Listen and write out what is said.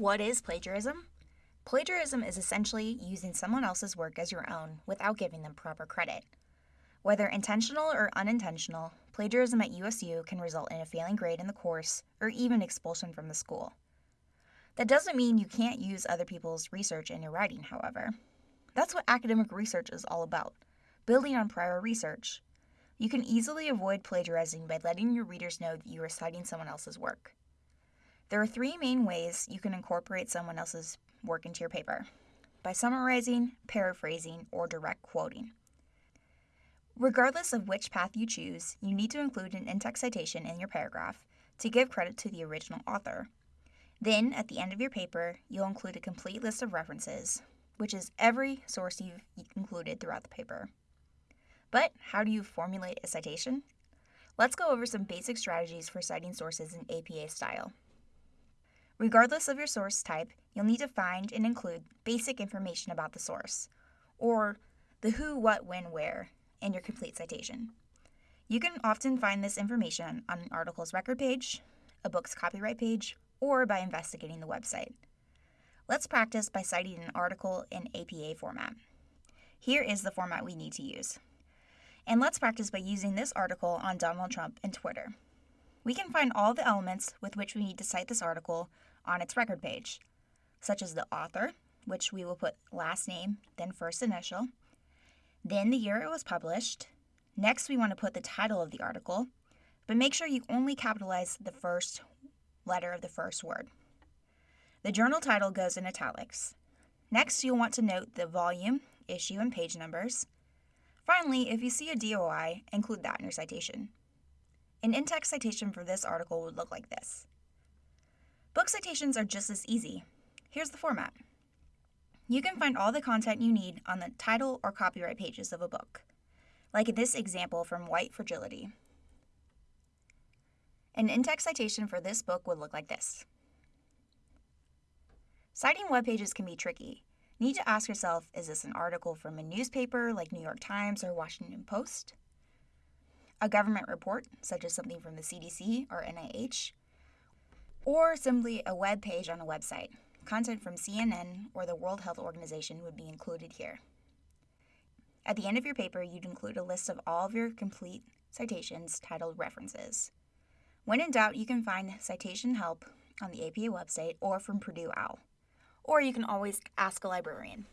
What is plagiarism? Plagiarism is essentially using someone else's work as your own without giving them proper credit. Whether intentional or unintentional, plagiarism at USU can result in a failing grade in the course or even expulsion from the school. That doesn't mean you can't use other people's research in your writing, however. That's what academic research is all about building on prior research. You can easily avoid plagiarizing by letting your readers know that you are citing someone else's work. There are three main ways you can incorporate someone else's work into your paper by summarizing, paraphrasing, or direct quoting. Regardless of which path you choose, you need to include an in-text citation in your paragraph to give credit to the original author. Then, at the end of your paper, you'll include a complete list of references, which is every source you've included throughout the paper. But how do you formulate a citation? Let's go over some basic strategies for citing sources in APA style. Regardless of your source type, you'll need to find and include basic information about the source, or the who, what, when, where, in your complete citation. You can often find this information on an article's record page, a book's copyright page, or by investigating the website. Let's practice by citing an article in APA format. Here is the format we need to use. And let's practice by using this article on Donald Trump and Twitter. We can find all the elements with which we need to cite this article on its record page, such as the author, which we will put last name, then first initial, then the year it was published. Next, we want to put the title of the article, but make sure you only capitalize the first letter of the first word. The journal title goes in italics. Next, you'll want to note the volume, issue, and page numbers. Finally, if you see a DOI, include that in your citation. An in-text citation for this article would look like this. Book citations are just as easy. Here's the format. You can find all the content you need on the title or copyright pages of a book, like this example from White Fragility. An in-text citation for this book would look like this. Citing web pages can be tricky. Need to ask yourself, is this an article from a newspaper like New York Times or Washington Post? A government report, such as something from the CDC or NIH? Or simply a web page on a website, Content from CNN or the World Health Organization would be included here. At the end of your paper, you'd include a list of all of your complete citations titled References. When in doubt, you can find citation help on the APA website or from Purdue OWL. Or you can always ask a librarian.